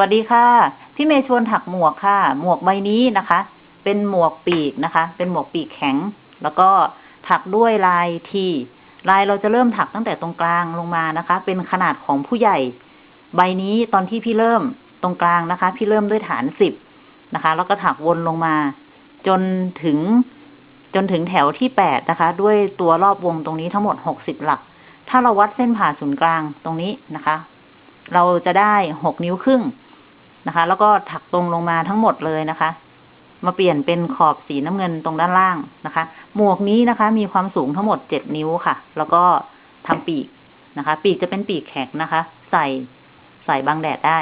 วัสดีค่ะ พี่เมย์ชวนถักหมวกค่ะ หมวกใบนี้นะคะ เป็นหมวกปีกนะคะ เป็นหมวกปีกแข็ง แล้วก็ถักด้วยลายทีลายเราจะเริ่มถักตั้งแต่ตรงกลางลงมานะคะ เป็นขนาดของผู้ใหญ่ ใบนี้ตอนที่พี่เริ่มตรงกลางนะคะ พี่เริ่มด้วยฐานสิบนะคะ แล้วก็ถักวนลงมา จนถึงจนถึงแถวที่แปดนะคะ ด้วยตัวรอบวงตรงนี้ทั้งหมดหกสิบหลัก ถ้าเราวัดเส้นผ่าศูนย์กลางตรงนี้นะคะ เราจะได้หกนิ้วครึ่ง นะคะ แล้วก็ถักตรงลงมาทั้งหมดเลยนะคะ มาเปลี่ยนเป็นขอบสีน้ำเงินตรงด้านล่างนะคะ หมวกนี้นะคะ มีความสูงทั้งหมดเจ็ดนิ้วค่ะ แล้วก็ทำปีกนะคะ ปีกจะเป็นปีกแข็งนะคะ ใส่ใส่บังแดดได้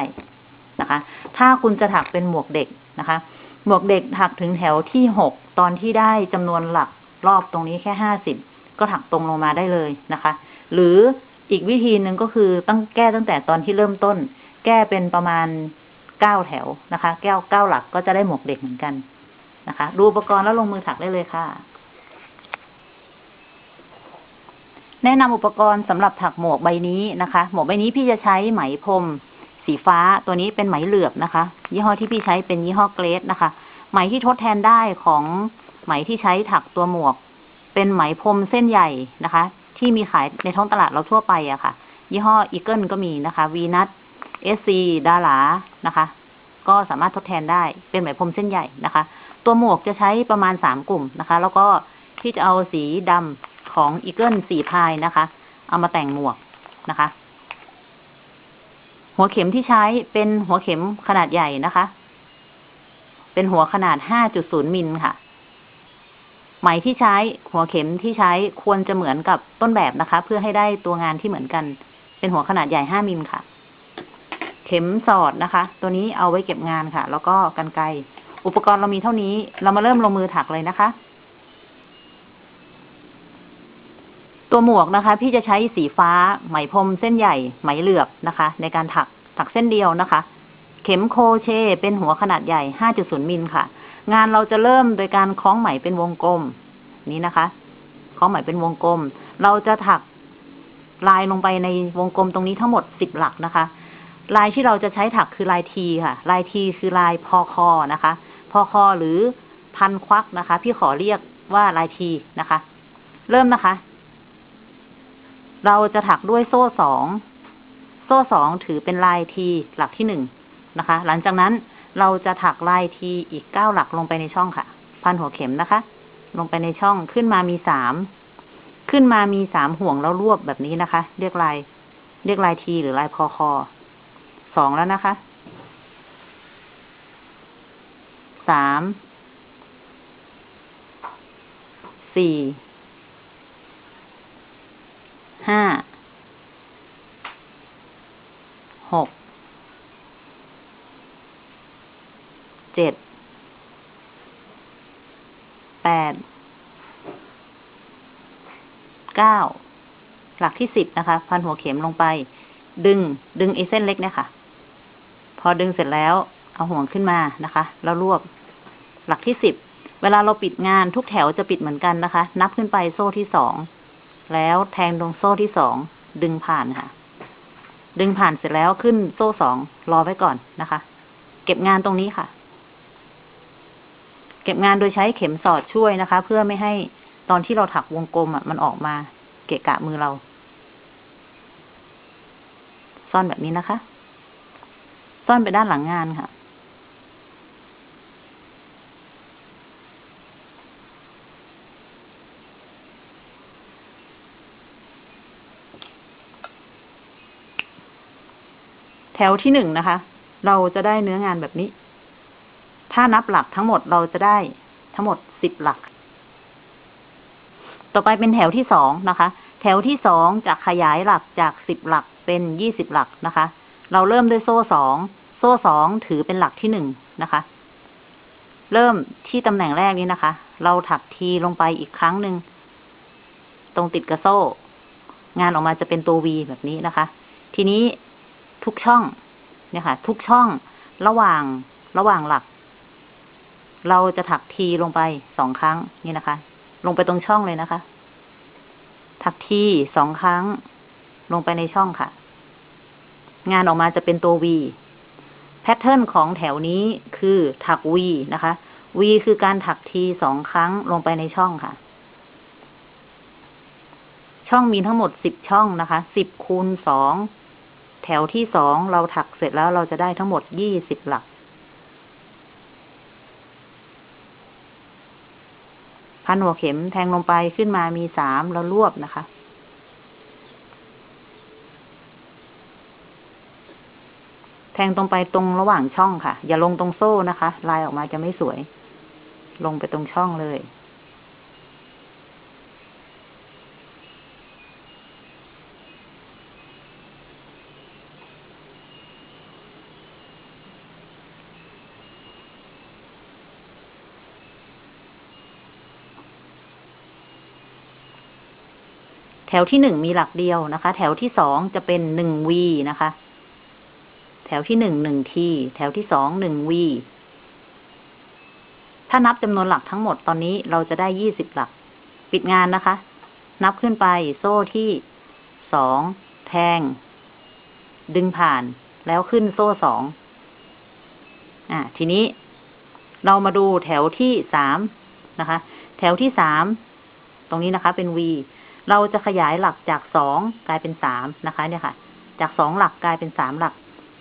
นะคะ ถ้าคุณจะถักเป็นหมวกเด็กนะคะ หมวกเด็กถักถึงแถวที่หกตอนที่ได้จำนวนหลักรอบตรงนี้แค่ห้าสิบก็ถักตรงลงมาได้เลยนะคะ หรืออีกวิธีหนึ่งก็คือตั้งแก้ตั้งแต่ตอนที่เริ่มต้น แก้เป็นประมาณ เก้าแถวนะคะ แก้วเก้าหลักก็จะได้หมวกเด็กเหมือนกันนะคะ ดูอุปกรณ์แล้วลงมือถักได้เลยค่ะ แนะนำอุปกรณ์สำหรับถักหมวกใบนี้นะคะ หมวกใบนี้พี่จะใช้ไหมพรมสีฟ้าตัวนี้เป็นไหมเหลือบนะคะ ยี่ห้อที่พี่ใช้เป็นยี่ห้อเกรดนะคะ ไหมที่ทดแทนได้ของไหมที่ใช้ถักตัวหมวก เป็นไหมพรมเส้นใหญ่นะคะ ที่มีขายในท้องตลาดเราทั่วไปอะค่ะ ยี่ห้ออีเกิลก็มีนะคะวีนัส เอสซีดารานะคะ ก็สามารถทดแทนได้เป็นไหมพรมเส้นใหญ่นะคะ ตัวหมวกจะใช้ประมาณสามกลุ่มนะคะ แล้วก็ที่จะเอาสีดำของอีเกิลสี่ ply นะคะ เอามาแต่งหมวกนะคะ หัวเข็มที่ใช้เป็นหัวเข็มขนาดใหญ่นะคะ เป็นหัวขนาด5.0มิลค่ะไหมที่ใช้หัวเข็มที่ใช้ควรจะเหมือนกับต้นแบบนะคะ เพื่อให้ได้ตัวงานที่เหมือนกัน เป็นหัวขนาดใหญ่5มิลค่ะ เข็มสอดนะคะ ตัวนี้เอาไว้เก็บงานค่ะ แล้วก็กันไกรอุปกรณ์เรามีเท่านี้ เรามาเริ่มลงมือถักเลยนะคะ ตัวหมวกนะคะ พี่จะใช้สีฟ้า ไหมพรมเส้นใหญ่ ไหมเหลือบนะคะ ในการถักถักเส้นเดียวนะคะ เข็มโคเชเป็นหัวขนาดใหญ่ 5.0 มิลค่ะ งานเราจะเริ่มโดยการคล้องไหมเป็นวงกลม นี้นะคะคล้องไหมเป็นวงกลม เราจะถักลายลงไปในวงกลมตรงนี้ทั้งหมด 10 หลักนะคะ ลายที่เราจะใช้ถักคือลายทีค่ะ ลายทีคือลายพอคอนะคะ พอคอหรือพันควักนะคะ พี่ขอเรียกว่าลายทีนะคะ เริ่มนะคะ เราจะถักด้วยโซ่สองโซ่สองถือเป็นลายทีหลักที่หนึ่งนะคะ หลังจากนั้นเราจะถักลายทีอีกเก้าหลักลงไปในช่องค่ะ พันหัวเข็มนะคะ ลงไปในช่องขึ้นมามีสามขึ้นมามีสามห่วงแล้วรวบแบบนี้นะคะ เรียกลาย เรียกลายทีหรือลายพอคอ สองแล้วนะคะสามสี่ห้าหกเจ็ดแปดเก้าหลักที่สิบนะคะ พันหัวเข็มลงไป ดึง ดึงไอ้เส้นเล็กเนี่ยค่ะ อดึงเสร็จแล้ว เอาห่วงขึ้นมานะคะ แล้วรวบหลักที่สิบ เวลาเราปิดงานทุกแถวจะปิดเหมือนกันนะคะ นับขึ้นไปโซ่ที่สอง แล้วแทงตรงโซ่ที่สอง ดึงผ่านค่ะ ดึงผ่านเสร็จแล้วขึ้นโซ่สองรอไว้ก่อนนะคะ เก็บงานตรงนี้ค่ะ เก็บงานโดยใช้เข็มสอดช่วยนะคะ เพื่อไม่ให้ตอนที่เราถักวงกลมอะมันออกมาเกะกะมือเรา ซ่อนแบบนี้นะคะ ซ่อนไปด้านหลังงานค่ะ แถวที่หนึ่งนะคะ เราจะได้เนื้องานแบบนี้ ถ้านับหลักทั้งหมดเราจะได้ทั้งหมดสิบหลัก ต่อไปเป็นแถวที่สองนะคะ แถวที่สองจะขยายหลักจากสิบหลักเป็นยี่สิบหลักนะคะ เราเริ่มด้วยโซ่สอง โซ่สองถือเป็นหลักที่หนึ่งนะคะ เริ่มที่ตำแหน่งแรกนี้นะคะ เราถักทีลงไปอีกครั้งหนึ่ง ตรงติดกับโซ่ งานออกมาจะเป็นตัววีแบบนี้นะคะ ทีนี้ทุกช่อง เนี่ยค่ะ ทุกช่องระหว่างระหว่างหลัก เราจะถักทีลงไปสองครั้งนี่นะคะ ลงไปตรงช่องเลยนะคะ ถักทีสองครั้ง ลงไปในช่องค่ะ งานออกมาจะเป็นตัววีแพทเทิร์นของแถวนี้คือถัก V นะคะ V คือการถักทีสองครั้งลงไปในช่องค่ะ ช่องมีทั้งหมดสิบช่องนะคะ สิบคูณสองแถวที่สองเราถักเสร็จแล้วเราจะได้ทั้งหมดยี่สิบหลัก พันหัวเข็มแทงลงไปขึ้นมามีสามแล้วรวบนะคะ แทงตรงไปตรงระหว่างช่องค่ะ อย่าลงตรงโซ่นะคะ ลายออกมาจะไม่สวย ลงไปตรงช่องเลย แถวที่หนึ่งมีหลักเดียวนะคะ แถวที่สองจะเป็นหนึ่งวีนะคะ แถวที่หนึ่งหนึ่งที แถวที่สองหนึ่งวี ถ้านับจำนวนหลักทั้งหมดตอนนี้เราจะได้ยี่สิบหลัก ปิดงานนะคะ นับขึ้นไปโซ่ที่สองแทง ดึงผ่านแล้วขึ้นโซ่สอง อ่า ทีนี้เรามาดูแถวที่สามนะคะ แถวที่สามตรงนี้นะคะ เป็น V เราจะขยายหลักจากสองกลายเป็นสามนะคะ เนี่ยค่ะ จากสองหลักกลายเป็นสามหลัก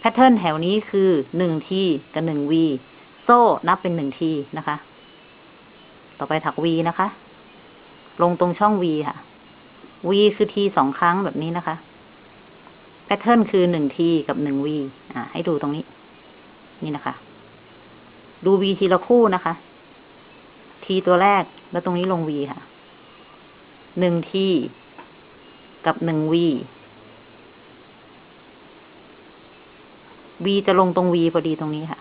แพทเทิร์นแถวนี้คือหนึ่งทีกับหนึ่ง V โซ่นับเป็นหนึ่งทีนะคะ ต่อไปถัก V นะคะ ลงตรงช่อง V ค่ะ V คือทีสองครั้งแบบนี้นะคะแพทเทิร์นคือหนึ่งทีกับหนึ่ง V อ่า ให้ดูตรงนี้ นี่นะคะ ดู V ทีละคู่นะคะทีตัวแรกแล้วตรงนี้ลง V ค่ะหนึ่งทีกับหนึ่ง V V จะลงตรง V พอดีตรงนี้ค่ะ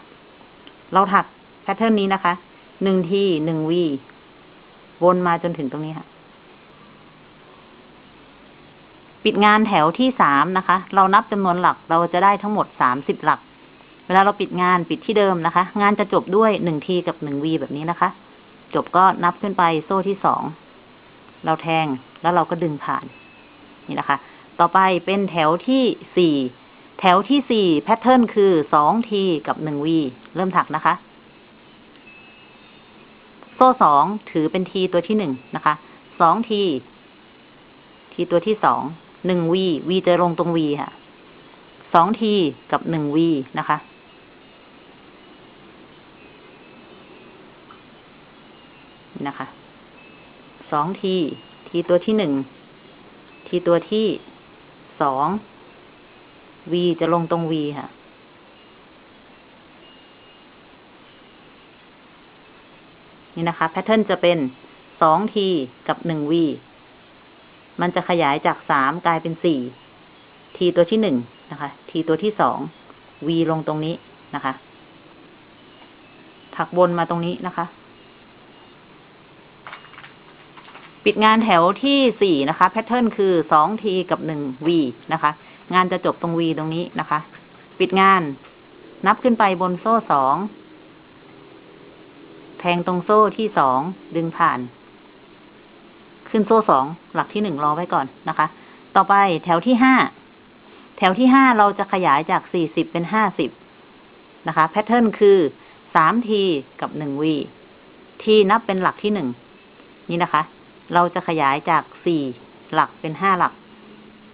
เราถักแพทเทิร์นนี้นะคะ หนึ่งทีหนึ่ง V วนมาจนถึงตรงนี้ค่ะ ปิดงานแถวที่สามนะคะ เรานับจำนวนหลักเราจะได้ทั้งหมดสามสิบหลัก เวลาเราปิดงานปิดที่เดิมนะคะ งานจะจบด้วยหนึ่งทีกับหนึ่งวีแบบนี้นะคะ จบก็นับขึ้นไปโซ่ที่สอง เราแทงแล้วเราก็ดึงผ่าน นี่นะคะ ต่อไปเป็นแถวที่สี่ แถวที่สี่แพทเทิร์นคือสองทีกับหนึ่งวีเริ่มถักนะคะ โซ่สองถือเป็นทีตัวที่หนึ่งนะคะสองทีทีตัวที่สองหนึ่งวีวีจะลงตรงวีค่ะสองทีกับหนึ่งวีนะคะนะคะสองที ทีตัวที่หนึ่ง ทีตัวที่สอง วีจะลงตรงวีค่ะ นี่นะคะ แพทเทิร์นจะเป็นสองทีกับหนึ่งวีมันจะขยายจากสามกลายเป็นสี่ทีตัวที่หนึ่งนะคะ ทีตัวที่สองวีลงตรงนี้นะคะ ถักบนมาตรงนี้นะคะ ปิดงานแถวที่สี่นะคะ แพทเทิร์นคือสองทีกับหนึ่งวีนะคะ งานจะจบตรงวีตรงนี้นะคะ ปิดงาน นับขึ้นไปบนโซ่สอง แทงตรงโซ่ที่สองดึงผ่าน ขึ้นโซ่สองหลักที่หนึ่งรอไว้ก่อนนะคะ ต่อไปแถวที่ห้าแถวที่ห้าเราจะขยายจากสี่สิบเป็นห้าสิบนะคะแพทเทิร์นคือสามทีกับหนึ่งวีทีนับเป็นหลักที่หนึ่งนี่นะคะ เราจะขยายจากสี่หลักเป็นห้าหลัก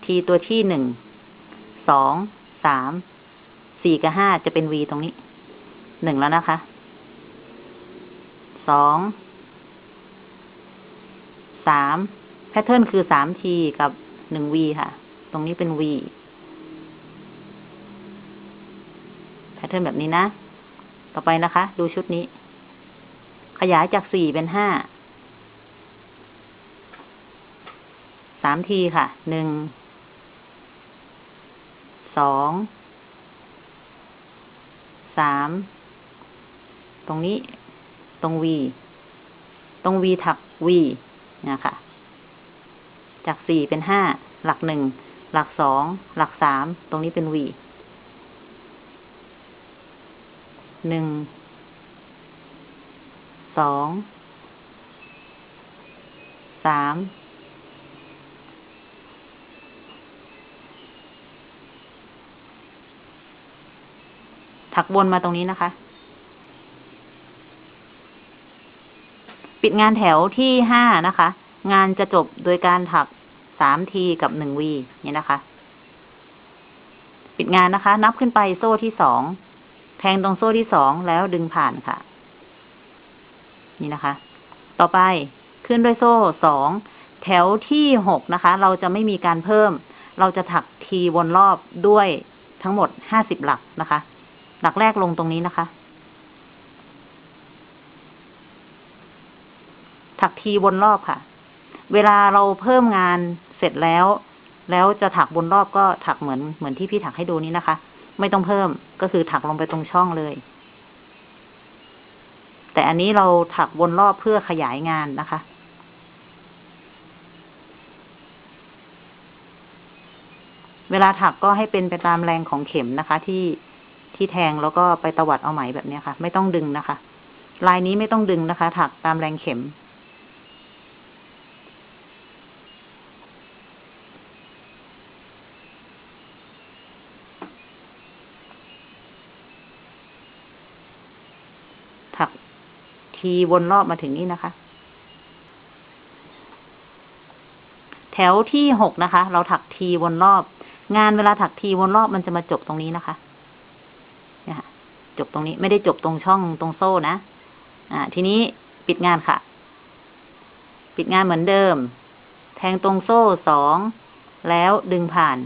ทีตัวที่หนึ่ง สอง สาม สี่กับห้าจะเป็นวีตรงนี้ หนึ่งแล้วนะคะ สอง สาม แพทเทิร์นคือสามทีกับหนึ่งวีค่ะ ตรงนี้เป็นวี แพทเทิร์นแบบนี้นะ ต่อไปนะคะ ดูชุดนี้ ขยายจากสี่เป็นห้าสามทีค่ะ หนึ่ง สองสามตรงนี้ตรงวีตรงวีถักวีนะคะ จากสี่เป็นห้าหลักหนึ่งหลักสองหลักสามตรงนี้เป็นวีหนึ่งสองสาม ถักวนมาตรงนี้นะคะ ปิดงานแถวที่ห้านะคะ งานจะจบโดยการถักสามทีกับหนึ่งวีเนี่ยนะคะ ปิดงานนะคะ นับขึ้นไปโซ่ที่สองแทงตรงโซ่ที่สองแล้วดึงผ่านค่ะ นี่นะคะ ต่อไปขึ้นด้วยโซ่สองแถวที่หกนะคะ เราจะไม่มีการเพิ่ม เราจะถักทีวนรอบด้วยทั้งหมดห้าสิบหลักนะคะ หลักแรกลงตรงนี้นะคะ ถักทีวนรอบค่ะ เวลาเราเพิ่มงานเสร็จแล้ว แล้วจะถักวนรอบก็ถักเหมือนเหมือนที่พี่ถักให้ดูนี้นะคะ ไม่ต้องเพิ่มก็คือถักลงไปตรงช่องเลย แต่อันนี้เราถักวนรอบเพื่อขยายงานนะคะเวลาถักก็ให้เป็นไปตามแรงของเข็มนะคะที่ ที่แทงแล้วก็ไปตวัดเอาไหมแบบนี้ค่ะ ไม่ต้องดึงนะคะ ลายนี้ไม่ต้องดึงนะคะ ถักตามแรงเข็ม ถักทีวนรอบมาถึงนี่นะคะ แถวที่หกนะคะ เราถักทีวนรอบ งานเวลาถักทีวนรอบมันจะมาจบตรงนี้นะคะ จบตรงนี้ ไม่ได้จบตรงช่องตรงโซ่นะ อ่า ทีนี้ปิดงานค่ะ ปิดงานเหมือนเดิม แทงตรงโซ่สอง แล้วดึงผ่าน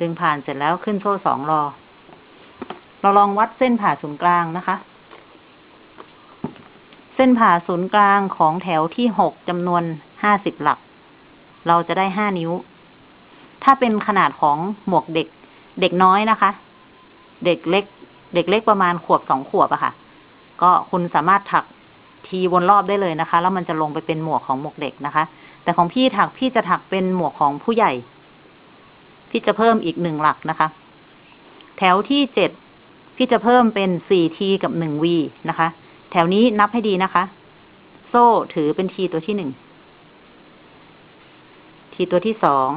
ดึงผ่านเสร็จแล้วขึ้นโซ่สองรอ เราลองวัดเส้นผ่าศูนย์กลางนะคะ เส้นผ่าศูนย์กลางของแถวที่หกจำนวนห้าสิบหลัก เราจะได้ห้านิ้ว ถ้าเป็นขนาดของหมวกเด็ก เด็กน้อยนะคะ เด็กเล็ก เด็กเล็กประมาณขวบสองขวบอะค่ะ ก็คุณสามารถถักทีวนรอบได้เลยนะคะ แล้วมันจะลงไปเป็นหมวกของหมวกเด็กนะคะ แต่ของพี่ถักพี่จะถักเป็นหมวกของผู้ใหญ่ พี่จะเพิ่มอีกหนึ่งหลักนะคะ แถวที่เจ็ดพี่จะเพิ่มเป็นสี่ทีกับหนึ่งวีนะคะ แถวนี้นับให้ดีนะคะ โซ่ถือเป็นทีตัวที่หนึ่งทีตัวที่สอง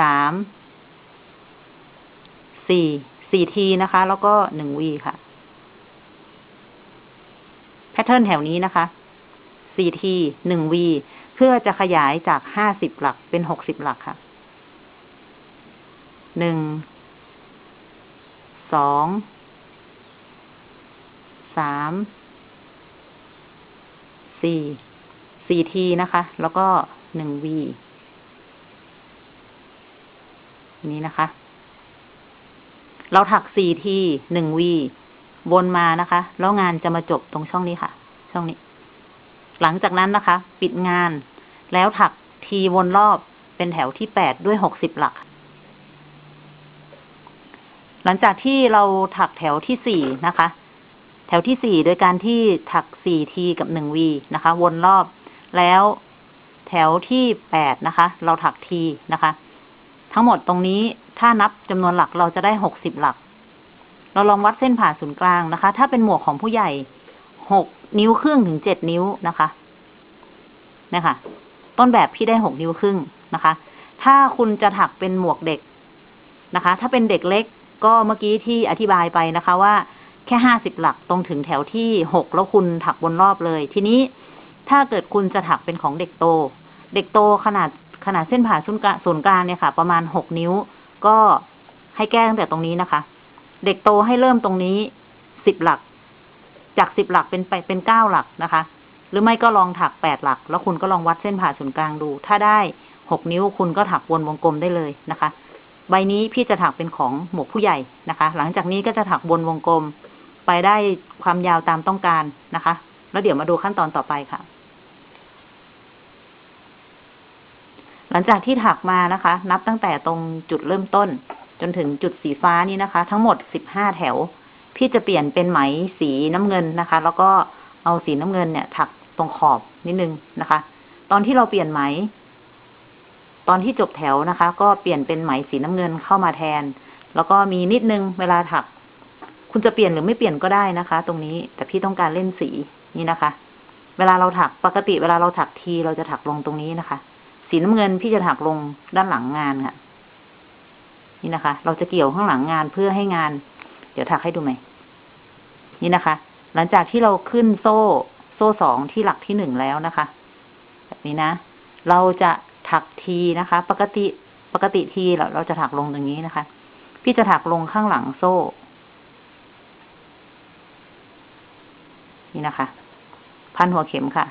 สาม สี่ สี่ทีนะคะ แล้วก็หนึ่งวีค่ะ แพทเทิร์นแถวนี้นะคะสี่ทีหนึ่งวีเพื่อจะขยายจากห้าสิบหลักเป็นหกสิบหลักค่ะหนึ่งสองสามสี่สี่ทีนะคะ แล้วก็หนึ่งวีนี้นะคะ เราถักสี่ทีหนึ่งวีวนมานะคะ แล้วงานจะมาจบตรงช่องนี้ค่ะ ช่องนี้ หลังจากนั้นนะคะ ปิดงาน แล้วถักทีวนรอบเป็นแถวที่แปดด้วยหกสิบหลัก หลังจากที่เราถักแถวที่สี่นะคะ แถวที่สี่โดยการที่ถักสี่ทีกับหนึ่งวีนะคะ วนรอบแล้วแถวที่แปดนะคะ เราถักทีนะคะ ทั้งหมดตรงนี้ ถ้านับจำนวนหลักเราจะได้หกสิบหลัก เราลองวัดเส้นผ่าศูนย์กลางนะคะ ถ้าเป็นหมวกของผู้ใหญ่หกนิ้วครึ่งถึงเจ็ดนิ้วนะคะนะคะต้นแบบพี่ได้หกนิ้วครึ่งนะคะ ถ้าคุณจะถักเป็นหมวกเด็กนะคะ ถ้าเป็นเด็กเล็กก็เมื่อกี้ที่อธิบายไปนะคะว่าแค่ห้าสิบหลักตรงถึงแถวที่หกแล้วคุณถักบนรอบเลย ทีนี้ถ้าเกิดคุณจะถักเป็นของเด็กโต เด็กโตขนาดขนาดเส้นผ่าศูนย์กลางเนี่ยค่ะ ประมาณหกนิ้ว ก็ให้แก้ตั้งแต่ตรงนี้นะคะ เด็กโตให้เริ่มตรงนี้สิบหลัก จากสิบหลักเป็นไปเป็นเก้าหลักนะคะ หรือไม่ก็ลองถักแปดหลัก แล้วคุณก็ลองวัดเส้นผ่าศูนย์กลางดู ถ้าได้หกนิ้วคุณก็ถักวนวงกลมได้เลยนะคะ ใบนี้พี่จะถักเป็นของหมวกผู้ใหญ่นะคะ หลังจากนี้ก็จะถักวนวงกลม ไปได้ความยาวตามต้องการนะคะ แล้วเดี๋ยวมาดูขั้นตอนต่อไปค่ะ หลังจากที่ถักมานะคะ นับตั้งแต่ตรงจุดเริ่มต้น จนถึงจุดสีฟ้านี้นะคะ ทั้งหมดสิบห้าแถว พี่จะเปลี่ยนเป็นไหมสีน้ำเงินนะคะ แล้วก็เอาสีน้ำเงินเนี่ย ถักตรงขอบนิดนึงนะคะ ตอนที่เราเปลี่ยนไหม ตอนที่จบแถวนะคะ ก็เปลี่ยนเป็นไหมสีน้ำเงินเข้ามาแทน แล้วก็มีนิดนึงเวลาถัก คุณจะเปลี่ยนหรือไม่เปลี่ยนก็ได้นะคะ ตรงนี้แต่พี่ต้องการเล่นสีนี่นะคะ เวลาเราถักปกติเวลาเราถักทีเราจะถักลงตรงนี้นะคะ สีน้ำเงินพี่จะถักลงด้านหลังงานค่ะ นี่นะคะ เราจะเกี่ยวข้างหลังงานเพื่อให้งาน เดี๋ยวถักให้ดูไหมนี่นะคะ หลังจากที่เราขึ้นโซ่ โซ่สองที่หลักที่หนึ่งแล้วนะคะ แบบนี้นะ เราจะถักทีนะคะ ปกติปกติทีเราเราจะถักลงตรงนี้นะคะ พี่จะถักลงข้างหลังโซ่ นี่นะคะ พันหัวเข็มค่ะ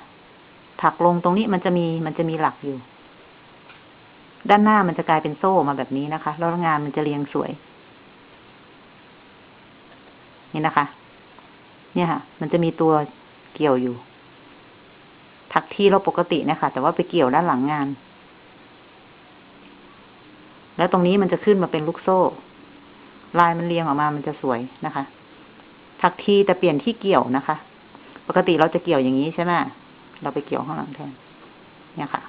ถักลงตรงนี้มันจะมีมันจะมีหลักอยู่ ด้านหน้ามันจะกลายเป็นโซ่มาแบบนี้นะคะ แล้วงานมันจะเรียงสวย นี่นะคะ เนี่ยค่ะ มันจะมีตัวเกี่ยวอยู่ถักที่เราปกตินะคะ แต่ว่าไปเกี่ยวด้านหลังงาน แล้วตรงนี้มันจะขึ้นมาเป็นลูกโซ่ ลายมันเรียงออกมามันจะสวยนะคะถักทีแต่เปลี่ยนที่เกี่ยวนะคะ ปกติเราจะเกี่ยวอย่างนี้ใช่ไหมเราไปเกี่ยวข้างหลังแทน เนี่ยค่ะ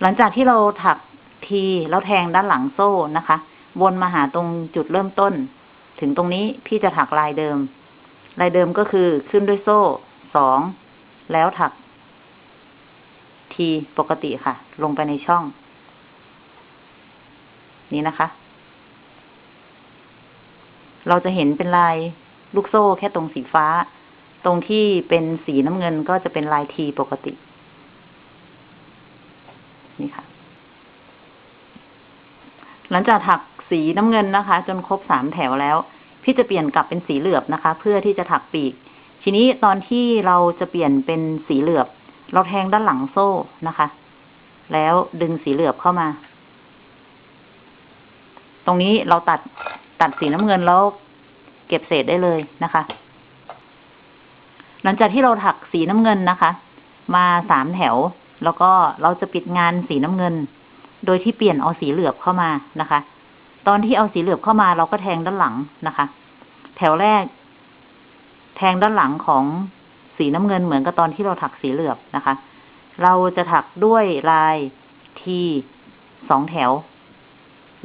หลังจากที่เราถักทีแล้วแทงด้านหลังโซ่นะคะ วนมาหาตรงจุดเริ่มต้น ถึงตรงนี้พี่จะถักลายเดิม ลายเดิมก็คือขึ้นด้วยโซ่สองแล้วถัก ทีปกติค่ะ ลงไปในช่อง นี้นะคะ เราจะเห็นเป็นลายลูกโซ่แค่ตรงสีฟ้า ตรงที่เป็นสีน้ำเงินก็จะเป็นลายทีปกติ นี่ค่ะ หลังจากถักสีน้ำเงินนะคะ จนครบสามแถวแล้ว พี่จะเปลี่ยนกลับเป็นสีเหลือบนะคะ เพื่อที่จะถักปีก ทีนี้ตอนที่เราจะเปลี่ยนเป็นสีเหลือบ เราแทงด้านหลังโซ่นะคะ แล้วดึงสีเหลือบเข้ามา ตรงนี้เราตัดตัดสีน้ำเงินแล้วเก็บเศษได้เลยนะคะ หลังจากที่เราถักสีน้ำเงินนะคะ มาสามแถว แล้วก็เราจะปิดงานสีน้ำเงิน โดยที่เปลี่ยนเอาสีเหลือบเข้ามานะคะ ตอนที่เอาสีเหลือบเข้ามาเราก็แทงด้านหลังนะคะ แถวแรก แทงด้านหลังของสีน้ำเงินเหมือนกับตอนที่เราถักสีเหลือบนะคะ เราจะถักด้วยลายทีสองแถว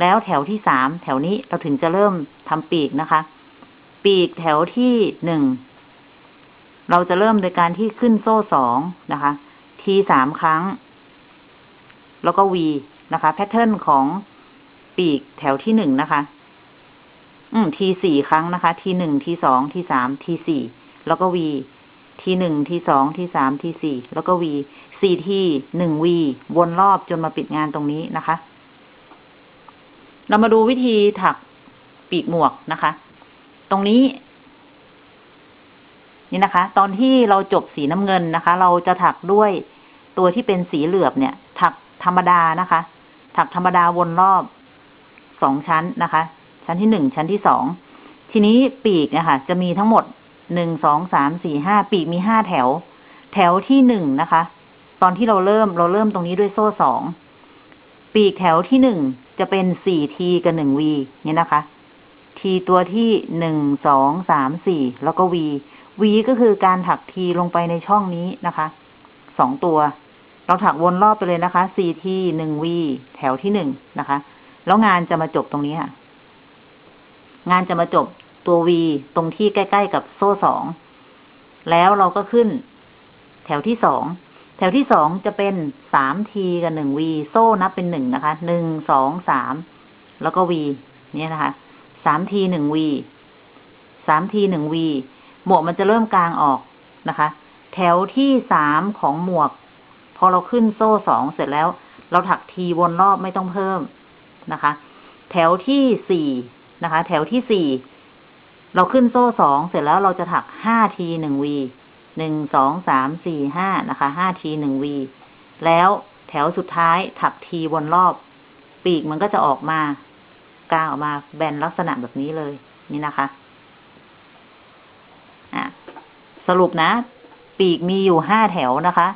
แล้วแถวที่สามแถวนี้เราถึงจะเริ่มทำปีกนะคะ ปีกแถวที่หนึ่งเราจะเริ่มโดยการที่ขึ้นโซ่สองนะคะ ทีสามครั้ง แล้วก็วี นะคะแพทเทิร์นของปีกแถวที่หนึ่งนะคะ อืมทีสี่ครั้งนะคะ ทีหนึ่งทีสองทีสามทีสี่แล้วก็วีทีหนึ่งทีสองทีสามทีสี่แล้วก็วีสี่ทีหนึ่งวีวนรอบจนมาปิดงานตรงนี้นะคะ เรามาดูวิธีถักปีกหมวกนะคะ ตรงนี้ นี่นะคะ ตอนที่เราจบสีน้ำเงินนะคะ เราจะถักด้วยตัวที่เป็นสีเหลือบเนี่ย ถักธรรมดานะคะ ถักธรรมดาวนรอบสองชั้นนะคะ ชั้นที่หนึ่งชั้นที่สองทีนี้ปีกเนี่ยค่ะจะมีทั้งหมดหนึ่งสองสามสี่ห้าปีกมีห้าแถว แถวที่หนึ่งนะคะ ตอนที่เราเริ่มเราเริ่มตรงนี้ด้วยโซ่สองปีกแถวที่หนึ่งจะเป็นสี่ทีกับหนึ่งวีเนี่ยนะคะทีตัวที่หนึ่งสองสามสี่แล้วก็วีวีก็คือการถักทีลงไปในช่องนี้นะคะสองตัว เราถักวนรอบไปเลยนะคะสี่ทีหนึ่งวี แถวที่หนึ่งนะคะ แล้วงานจะมาจบตรงนี้ค่ะ งานจะมาจบตัววีตรงที่ใกล้ ๆ กับโซ่สอง แล้วเราก็ขึ้น แถวที่สอง แถวที่สองจะเป็นสามทีกับหนึ่งวีโซ่นับเป็นหนึ่งนะคะ หนึ่ง สอง สาม แล้วก็วีเนี่ยนะคะ สามทีหนึ่งวี สามทีหนึ่งวี หมวกมันจะเริ่มกลางออกนะคะ แถวที่สามของหมวก พอเราขึ้นโซ่สองเสร็จแล้ว เราถักทีวนรอบไม่ต้องเพิ่มนะคะ แถวที่สี่นะคะ แถวที่สี่เราขึ้นโซ่สองเสร็จแล้วเราจะถักห้าทีหนึ่งวีหนึ่งสองสามสี่ห้านะคะห้าทีหนึ่งวีแล้วแถวสุดท้ายถักทีวนรอบ ปีกมันก็จะออกมากลางออกมาแบนลักษณะแบบนี้เลยนี่นะคะอะสรุปนะ ปีกมีอยู่ห้าแถวนะคะ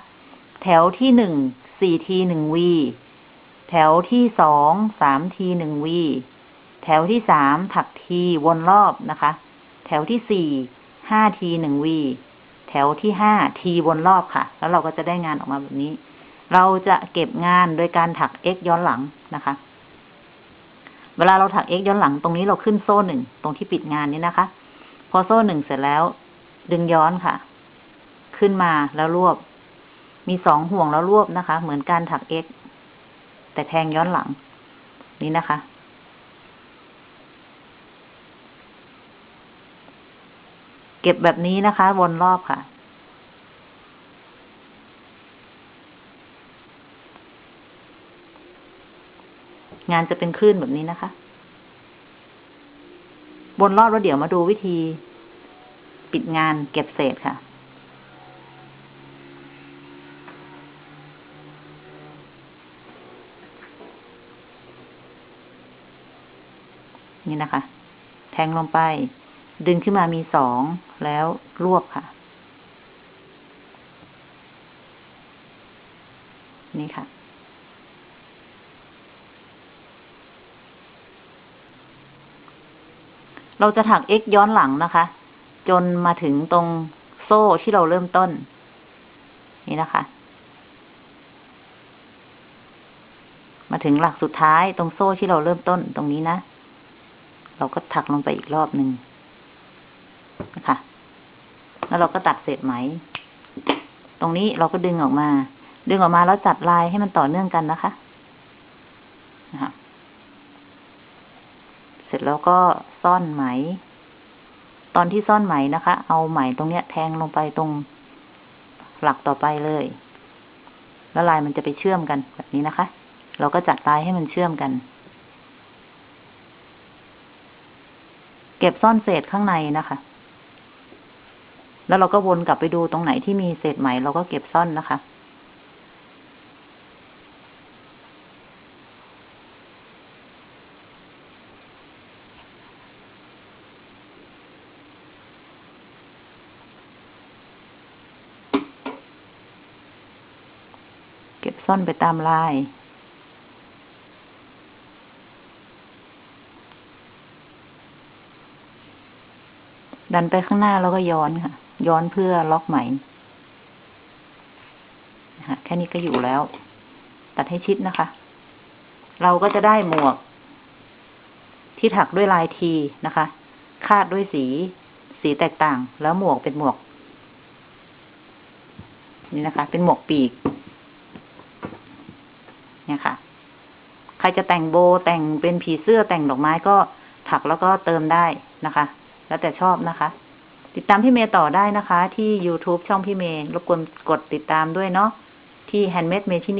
แถวที่หนึ่งสี่ทีหนึ่งวีแถวที่สองสามทีหนึ่งวีแถวที่สามถักทีวนรอบนะคะ แถวที่สี่ห้าทีหนึ่งวีแถวที่ห้าทีวนรอบค่ะ แล้วเราก็จะได้งานออกมาแบบนี้ เราจะเก็บงานโดยการถัก x ย้อนหลังนะคะ เวลาเราถัก x ย้อนหลังตรงนี้เราขึ้นโซ่หนึ่งตรงที่ปิดงานนี้นะคะ พอโซ่หนึ่งเสร็จแล้ว ดึงย้อนค่ะ ขึ้นมาแล้วรวบ มีสองห่วงแล้วรวบนะคะ เหมือนการถัก x แต่แทงย้อนหลัง นี่นะคะ เก็บแบบนี้นะคะ วนรอบค่ะ งานจะเป็นคลื่นแบบนี้นะคะ วนรอบแล้วเดี๋ยวมาดูวิธี ปิดงานเก็บเศษค่ะ นี่นะคะ แทงลงไป ดึงขึ้นมามีสองแล้วรวบค่ะ นี่ค่ะ เราจะถัก x ย้อนหลังนะคะ จนมาถึงตรงโซ่ที่เราเริ่มต้น นี่นะคะ มาถึงหลักสุดท้ายตรงโซ่ที่เราเริ่มต้นตรงนี้นะ เราก็ถักลงไปอีกรอบหนึ่งนะคะ แล้วเราก็ตัดเศษไหม ตรงนี้เราก็ดึงออกมา ดึงออกมาแล้วจัดลายให้มันต่อเนื่องกันนะคะนะคะเสร็จแล้วก็ซ่อนไหม ตอนที่ซ่อนไหมนะคะ เอาไหมตรงเนี้ย แทงลงไปตรงหลักต่อไปเลย แล้วลายมันจะไปเชื่อมกันแบบนี้นะคะ เราก็จัดลายให้มันเชื่อมกัน เก็บซ่อนเศษข้างในนะคะ แล้วเราก็วนกลับไปดูตรงไหนที่มีเศษไหมเราก็เก็บซ่อนนะคะ เก็บซ่อนไปตามลาย ดันไปข้างหน้าแล้วก็ย้อนค่ะ ย้อนเพื่อล็อกไหมนะคะแค่นี้ก็อยู่แล้ว ตัดให้ชิดนะคะ เราก็จะได้หมวก ที่ถักด้วยลายทีนะคะ คาดด้วยสีสีแตกต่าง แล้วหมวกเป็นหมวก นี่นะคะ เป็นหมวกปีก เนี่ยค่ะ ใครจะแต่งโบแต่งเป็นผีเสื้อแต่งดอกไม้ก็ถักแล้วก็เติมได้นะคะ แล้วแต่ชอบนะคะ ติดตามพี่เมย์ต่อได้นะคะ ที่ YouTube ช่องพี่เมย์รบกวนกดติดตามด้วยเนาะที่ Handmade เมทินี